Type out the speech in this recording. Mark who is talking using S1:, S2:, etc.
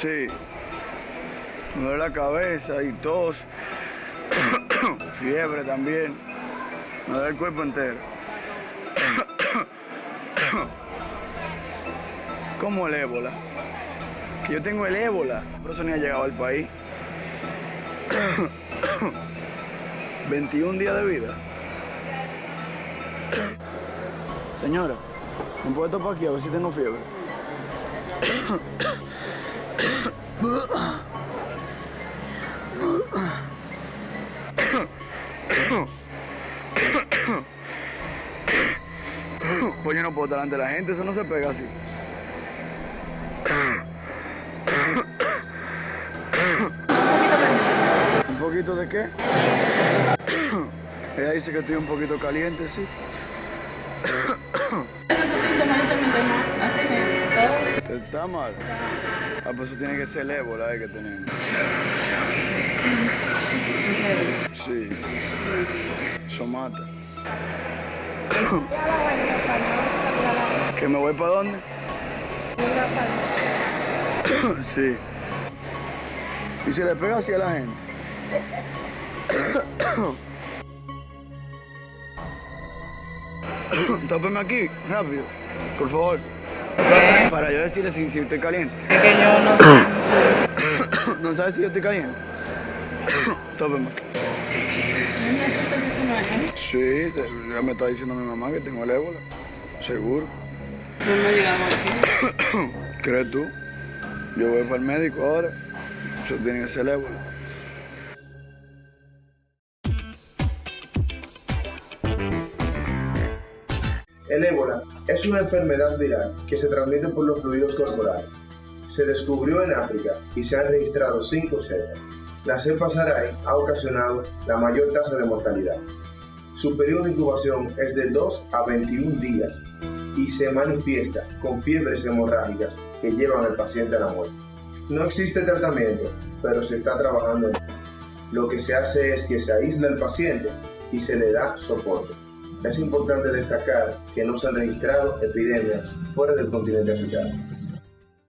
S1: Sí. Me duele la cabeza y tos. Fiebre también. Me duele el cuerpo entero. ¿Cómo el ébola? Yo tengo el ébola. Por eso ni ha llegado al país. 21 días de vida. Señora, ¿me puede topar aquí a ver si tengo fiebre? Pues yo no puedo estar delante de la gente, eso no se pega así. ¿Un poquito de qué? Ella dice que estoy un poquito caliente, sí. ¿Está mal? Ah, pues eso tiene que ser el ébola eh, que tenemos.
S2: En serio.
S1: Sí. Eso mata. ¿Que me voy para dónde? Sí. Y se le pega así a la gente. Tópeme aquí, rápido, por favor. Para yo decirle si, si estoy caliente.
S2: Es que yo no.
S1: ¿No sabes si yo estoy caliente? Tópeme aquí.
S2: No me asustes 19 años.
S1: Sí, te- ya me está diciendo mi mamá que tengo el ébola. Seguro.
S2: No me digamos así.
S1: ¿Crees tú? Yo voy para el médico ahora. Eso tiene que ser el ébola.
S3: El ébola es una enfermedad viral que se transmite por los fluidos corporales. Se descubrió en África y se han registrado cinco cepas. La cepa Sarai ha ocasionado la mayor tasa de mortalidad. Su periodo de incubación es de 2 a 21 días y se manifiesta con fiebres hemorrágicas que llevan al paciente a la muerte. No existe tratamiento, pero se está trabajando en ello. Lo que se hace es que se aísla al paciente y se le da soporte. Es importante destacar que no se han registrado epidemias fuera del continente africano.